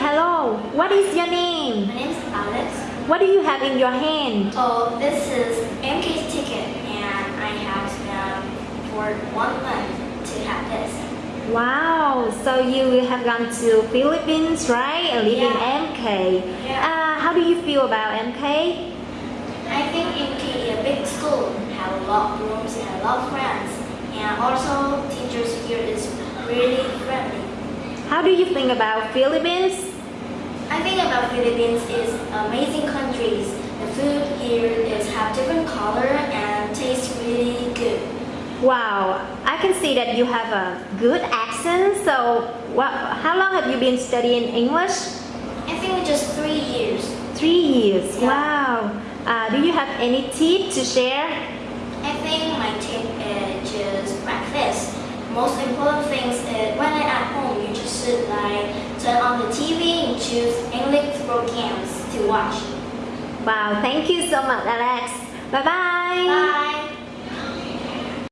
hello. What is your name? My name is Alex. What do you have in your hand? Oh, this is MK's ticket, and I have um, for one month to have this. Wow, so you have gone to Philippines, right? And live in MK. Yeah. Uh, how do you feel about MK? I think MK is a big school, have a lot of rooms and a lot of friends, and also teachers here is really friendly. How do you think about Philippines? I think about Philippines is amazing countries. The food here is have different color and tastes really good. Wow, I can see that you have a good accent. So, what, how long have you been studying English? I think just three years. Three years. Yeah. Wow. Uh, do you have any tip to share? I think my tip is just practice. Most important things is when I at home, you just should like turn on the TV and choose English programs to watch. Wow, thank you so much, Alex. Bye bye. Bye.